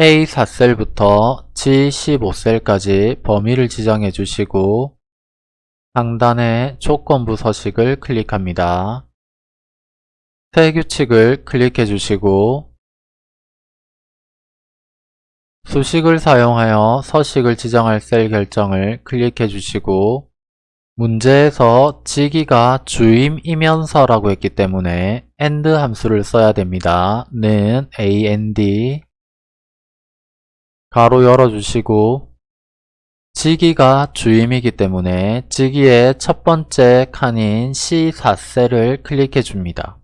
A4셀부터 G15셀까지 범위를 지정해 주시고 상단의 조건부 서식을 클릭합니다. 새 규칙을 클릭해 주시고 수식을 사용하여 서식을 지정할 셀 결정을 클릭해 주시고 문제에서 지기가 주임이면서라고 했기 때문에 AND 함수를 써야 됩니다. 는 AND 가로 열어주시고 지기가 주임이기 때문에 지기의 첫 번째 칸인 C4셀을 클릭해 줍니다.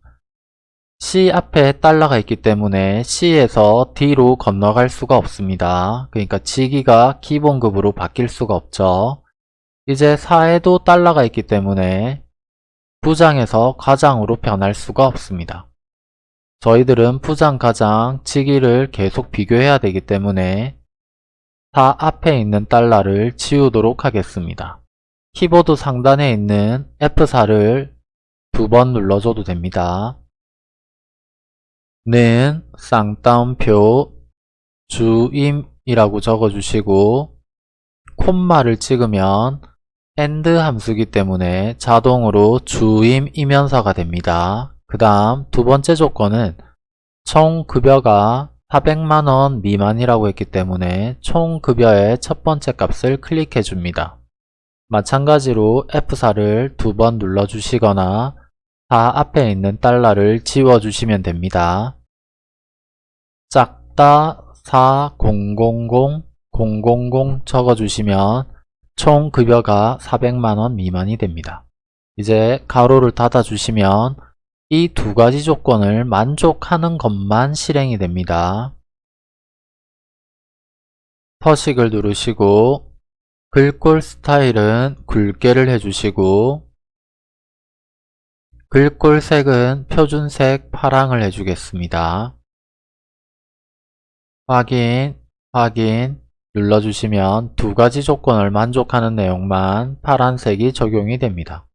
C 앞에 달러가 있기 때문에 C에서 D로 건너갈 수가 없습니다. 그러니까 지기가 기본급으로 바뀔 수가 없죠. 이제 4에도 달러가 있기 때문에 부장에서 과장으로 변할 수가 없습니다. 저희들은 부장, 가장, 지기를 계속 비교해야 되기 때문에 4 앞에 있는 달러를 지우도록 하겠습니다. 키보드 상단에 있는 F4를 두 번 눌러줘도 됩니다. 는 쌍따옴표 주임이라고 적어주시고 콤마를 찍으면 AND 함수기 때문에 자동으로 주임 이면서가 됩니다. 그 다음 두 번째 조건은 총 급여가 400만원 미만이라고 했기 때문에 총 급여의 첫 번째 값을 클릭해 줍니다. 마찬가지로 F4를 두 번 눌러 주시거나 4 앞에 있는 달러를 지워 주시면 됩니다. 작다 4000 000 적어 주시면 총 급여가 400만원 미만이 됩니다. 이제 가로를 닫아 주시면 이 두 가지 조건을 만족하는 것만 실행이 됩니다. 서식을 누르시고 글꼴 스타일은 굵게를 해주시고 글꼴 색은 표준색 파랑을 해주겠습니다. 확인, 확인 눌러주시면 두 가지 조건을 만족하는 내용만 파란색이 적용이 됩니다.